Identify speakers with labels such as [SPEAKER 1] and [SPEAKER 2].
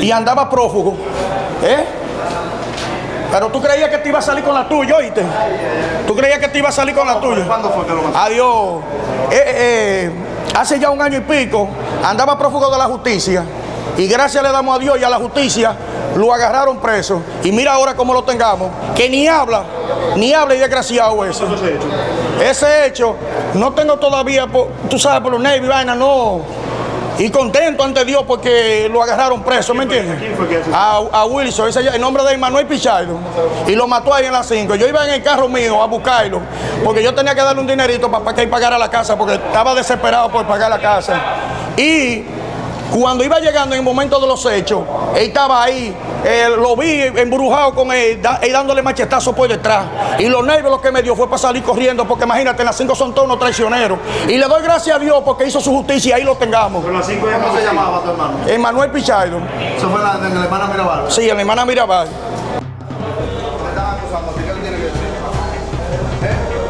[SPEAKER 1] y andaba prófugo. ¿Eh? Pero tú creías que te iba a salir con la tuya, oíste. Tú creías que te iba a salir con la tuya.
[SPEAKER 2] ¿Cuándo fue que lo mató?
[SPEAKER 1] Adiós. Eh, eh, hace ya un año y pico andaba prófugo de la justicia y gracias le damos a Dios y a la justicia lo agarraron preso y mira ahora cómo lo tengamos, que ni habla, ni habla y desgraciado ese. Ese hecho, no tengo todavía, por- tú sabes, por los nervios, y vaina, no. Y contento ante Dios porque lo agarraron preso, ¿me entiendes? A, a Wilson, ese, el nombre de Manuel Pichardo. Y lo mató ahí en las 5. Yo iba en el carro mío a buscarlo, porque yo tenía que darle un dinerito para, que él pagara la casa, porque estaba desesperado por pagar la casa. Y cuando iba llegando en el momento de los hechos, él estaba ahí, eh, lo vi embrujado con él, da, dándole machetazo por detrás. Y los nervios lo que me dio fue para salir corriendo, porque imagínate, las cinco son todos unos traicioneros. Y le doy gracias a Dios porque hizo su justicia y ahí lo tengamos.
[SPEAKER 2] Pero las 5 no se llamaba tu hermano?
[SPEAKER 1] Emanuel Pichardo.
[SPEAKER 2] Eso fue la, de la hermana Mirabal.
[SPEAKER 1] ¿verdad? Sí, la hermana Mirabal. ¿Qué están acusando? ¿Qué tiene que decir? ¿Eh?